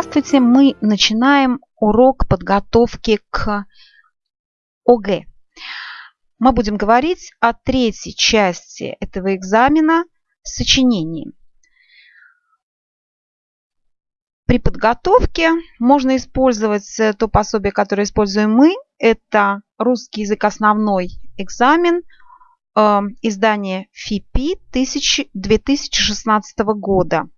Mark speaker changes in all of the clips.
Speaker 1: Здравствуйте! Мы начинаем урок подготовки к ОГЭ. Мы будем говорить о третьей части этого экзамена – сочинении. При подготовке можно использовать то пособие, которое используем мы. Это русский язык основной экзамен, э, издание ФИПИ 2016 года.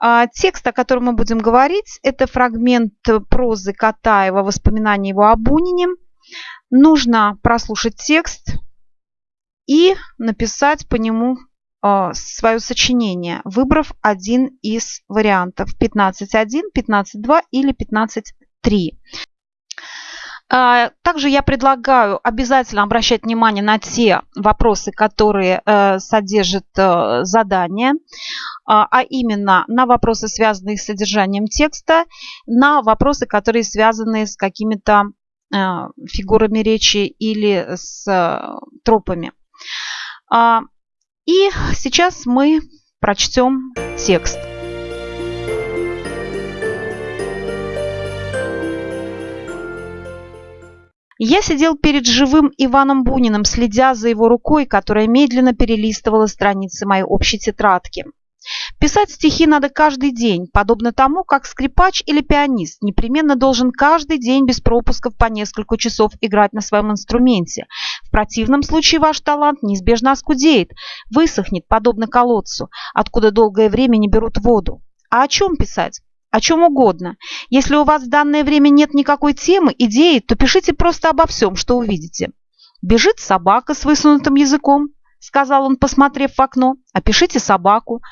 Speaker 1: А, текст, о котором мы будем говорить, это фрагмент прозы Катаева «Воспоминания его о Бунине». Нужно прослушать текст и написать по нему а, свое сочинение, выбрав один из вариантов 15.1, 15.2 или 15.3. А, также я предлагаю обязательно обращать внимание на те вопросы, которые э, содержат э, задание, а, а именно на вопросы, связанные с содержанием текста, на вопросы, которые связаны с какими-то э, фигурами речи или с тропами. А, и сейчас мы прочтем текст. Я сидел перед живым Иваном Буниным, следя за его рукой, которая медленно перелистывала страницы моей общей тетрадки. Писать стихи надо каждый день, подобно тому, как скрипач или пианист непременно должен каждый день без пропусков по несколько часов играть на своем инструменте. В противном случае ваш талант неизбежно оскудеет, высохнет, подобно колодцу, откуда долгое время не берут воду. А о чем писать? о чем угодно. Если у вас в данное время нет никакой темы, идеи, то пишите просто обо всем, что увидите. Бежит собака с высунутым языком, сказал он, посмотрев в окно. Опишите собаку.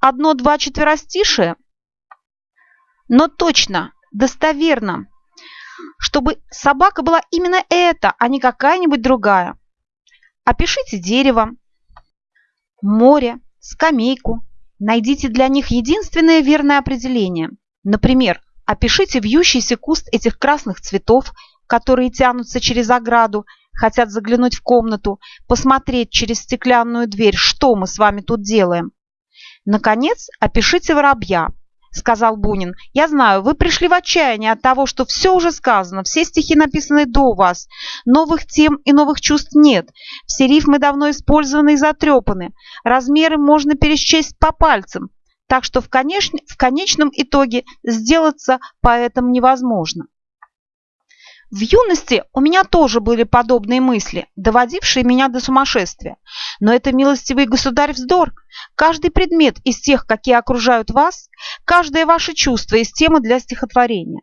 Speaker 1: Одно-два четверостишия. Но точно, достоверно, чтобы собака была именно эта, а не какая-нибудь другая. Опишите дерево, море, скамейку. Найдите для них единственное верное определение – Например, опишите вьющийся куст этих красных цветов, которые тянутся через ограду, хотят заглянуть в комнату, посмотреть через стеклянную дверь, что мы с вами тут делаем. Наконец, опишите воробья, сказал Бунин. Я знаю, вы пришли в отчаяние от того, что все уже сказано, все стихи написаны до вас, новых тем и новых чувств нет, все рифмы давно использованы и затрепаны, размеры можно пересчесть по пальцам, так что в, конеч... в конечном итоге сделаться поэтом невозможно. В юности у меня тоже были подобные мысли, доводившие меня до сумасшествия. Но это милостивый государь вздор. Каждый предмет из тех, какие окружают вас, каждое ваше чувство из темы для стихотворения.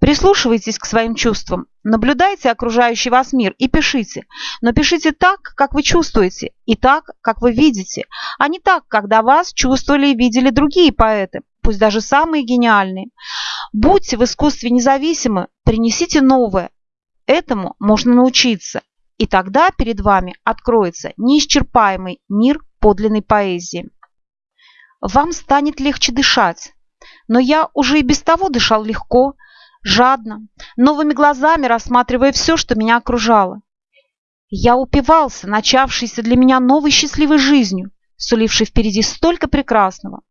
Speaker 1: Прислушивайтесь к своим чувствам, наблюдайте окружающий вас мир и пишите. Но пишите так, как вы чувствуете, и так, как вы видите, а не так, до вас чувствовали и видели другие поэты, пусть даже самые гениальные. Будьте в искусстве независимы, принесите новое. Этому можно научиться, и тогда перед вами откроется неисчерпаемый мир подлинной поэзии. Вам станет легче дышать, но я уже и без того дышал легко, жадно, новыми глазами рассматривая все, что меня окружало. Я упивался начавшейся для меня новой счастливой жизнью, сулившей впереди столько прекрасного.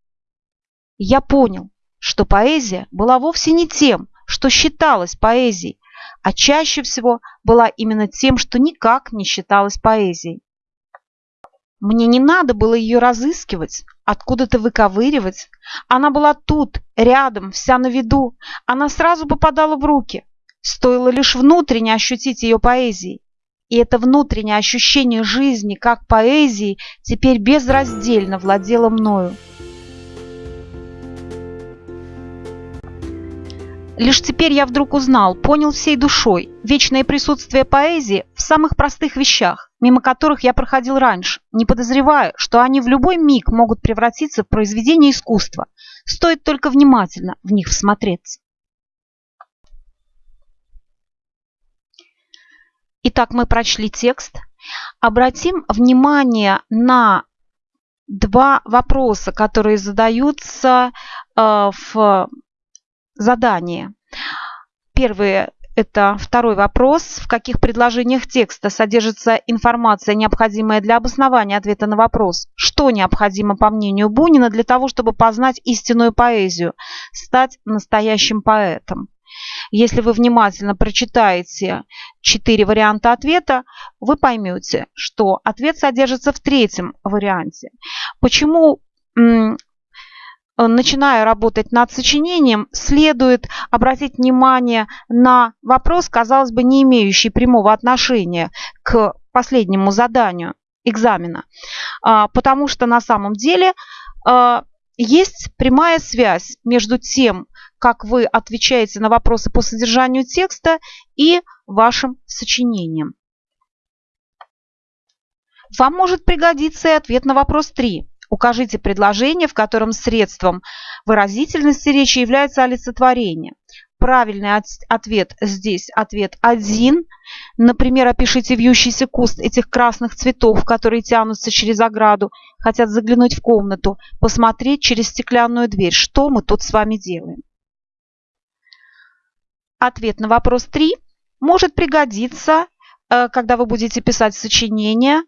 Speaker 1: Я понял, что поэзия была вовсе не тем, что считалось поэзией, а чаще всего была именно тем, что никак не считалось поэзией. Мне не надо было ее разыскивать, откуда-то выковыривать. Она была тут, рядом, вся на виду. Она сразу попадала в руки. Стоило лишь внутренне ощутить ее поэзией. И это внутреннее ощущение жизни как поэзии теперь безраздельно владело мною. Лишь теперь я вдруг узнал, понял всей душой вечное присутствие поэзии в самых простых вещах, мимо которых я проходил раньше, не подозревая, что они в любой миг могут превратиться в произведение искусства. Стоит только внимательно в них всмотреться. Итак, мы прочли текст. Обратим внимание на два вопроса, которые задаются э, в задание. Первый Это второй вопрос. В каких предложениях текста содержится информация, необходимая для обоснования ответа на вопрос, что необходимо, по мнению Бунина, для того, чтобы познать истинную поэзию, стать настоящим поэтом? Если вы внимательно прочитаете четыре варианта ответа, вы поймете, что ответ содержится в третьем варианте. Почему начиная работать над сочинением, следует обратить внимание на вопрос, казалось бы, не имеющий прямого отношения к последнему заданию экзамена. А, потому что на самом деле а, есть прямая связь между тем, как вы отвечаете на вопросы по содержанию текста и вашим сочинением. Вам может пригодиться и ответ на вопрос 3. Укажите предложение, в котором средством выразительности речи является олицетворение. Правильный ответ здесь ответ 1. Например, опишите вьющийся куст этих красных цветов, которые тянутся через ограду, хотят заглянуть в комнату, посмотреть через стеклянную дверь. Что мы тут с вами делаем? Ответ на вопрос 3 может пригодиться, э, когда вы будете писать сочинение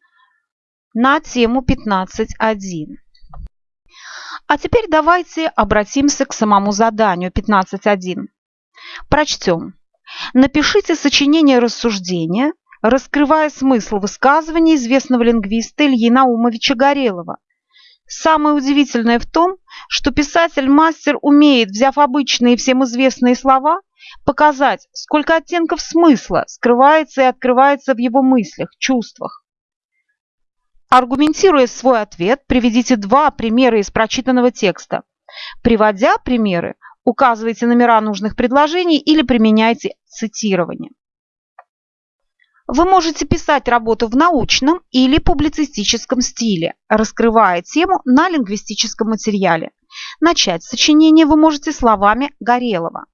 Speaker 1: на тему 15.1. А теперь давайте обратимся к самому заданию 15.1. Прочтем. Напишите сочинение рассуждения, раскрывая смысл высказывания известного лингвиста Ильи Наумовича Горелова. Самое удивительное в том, что писатель-мастер умеет, взяв обычные всем известные слова, показать, сколько оттенков смысла скрывается и открывается в его мыслях, чувствах. Аргументируя свой ответ, приведите два примера из прочитанного текста. Приводя примеры, указывайте номера нужных предложений или применяйте цитирование. Вы можете писать работу в научном или публицистическом стиле, раскрывая тему на лингвистическом материале. Начать сочинение вы можете словами Горелого.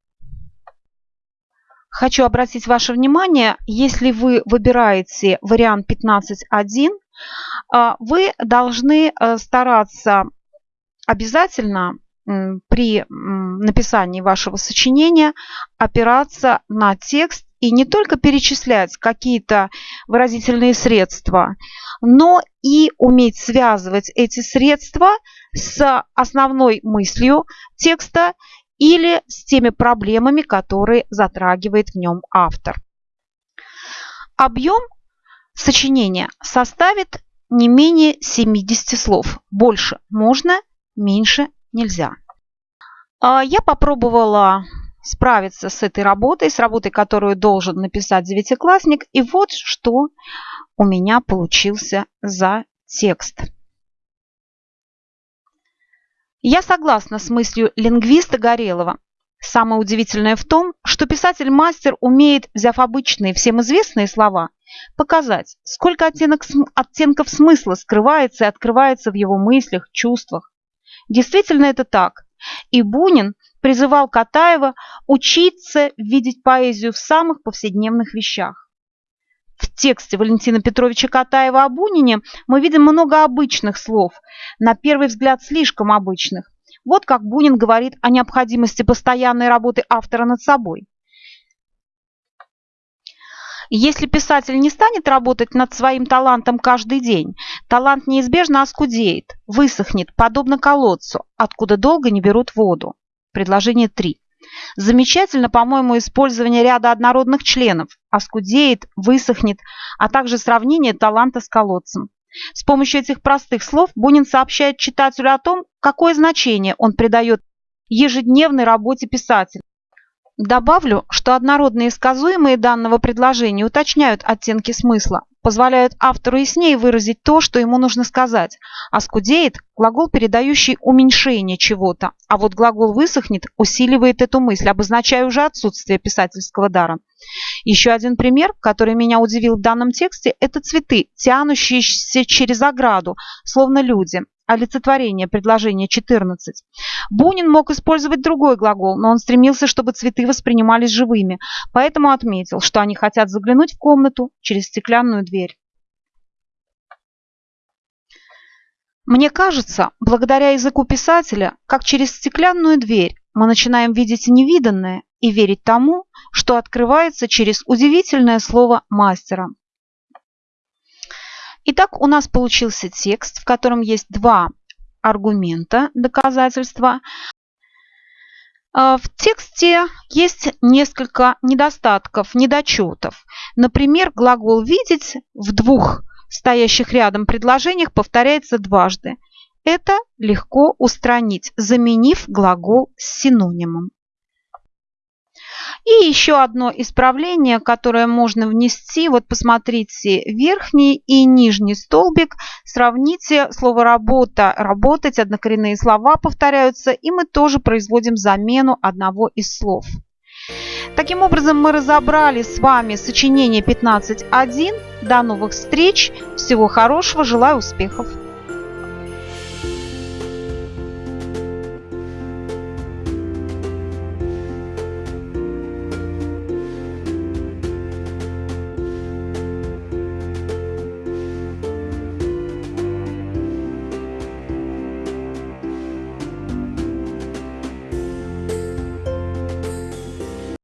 Speaker 1: Хочу обратить ваше внимание, если вы выбираете вариант 15.1, а, вы должны э, стараться обязательно при написании вашего сочинения опираться на текст и не только перечислять какие-то выразительные средства, но и уметь связывать эти средства с основной мыслью текста или с теми проблемами, которые затрагивает в нем автор. Объем сочинения составит не менее 70 слов. Больше можно, меньше нельзя. А, я попробовала справиться с этой работой, с работой, которую должен написать девятиклассник. И вот что у меня получился за текст. Я согласна с мыслью лингвиста Горелова. Самое удивительное в том, что писатель-мастер умеет, взяв обычные, всем известные слова, показать, сколько оттенок, оттенков смысла скрывается и открывается в его мыслях, чувствах. Действительно это так. И Бунин призывал Катаева учиться видеть поэзию в самых повседневных вещах. В тексте Валентина Петровича Катаева о Бунине мы видим много обычных слов, на первый взгляд слишком обычных. Вот как Бунин говорит о необходимости постоянной работы автора над собой. Если писатель не станет работать над своим талантом каждый день, талант неизбежно оскудеет, высохнет, подобно колодцу, откуда долго не берут воду. Предложение 3. Замечательно, по-моему, использование ряда однородных членов, оскудеет, высохнет, а также сравнение таланта с колодцем. С помощью этих простых слов Бунин сообщает читателю о том, какое значение он придает ежедневной работе писателя. Добавлю, что однородные сказуемые данного предложения уточняют оттенки смысла, позволяют автору яснее выразить то, что ему нужно сказать. А скудеет – глагол, передающий уменьшение чего-то, а вот глагол высохнет усиливает эту мысль, обозначая уже отсутствие писательского дара. Еще один пример, который меня удивил в данном тексте, это цветы, тянущиеся через ограду, словно люди олицетворение предложения 14. Бунин мог использовать другой глагол, но он стремился, чтобы цветы воспринимались живыми, поэтому отметил, что они хотят заглянуть в комнату через стеклянную дверь. Мне кажется, благодаря языку писателя, как через стеклянную дверь мы начинаем видеть невиданное и верить тому, что открывается через удивительное слово мастера. Итак, у нас получился текст, в котором есть два аргумента, доказательства. А, в тексте есть несколько недостатков, недочетов. Например, глагол «видеть» в двух стоящих рядом предложениях повторяется дважды. Это легко устранить, заменив глагол с синонимом. И еще одно исправление, которое можно внести. Вот посмотрите, верхний и нижний столбик. Сравните слово «работа», «работать», однокоренные слова повторяются, и мы тоже производим замену одного из слов. Таким образом, мы разобрали с вами сочинение 15.1. До новых встреч. Всего хорошего. Желаю успехов.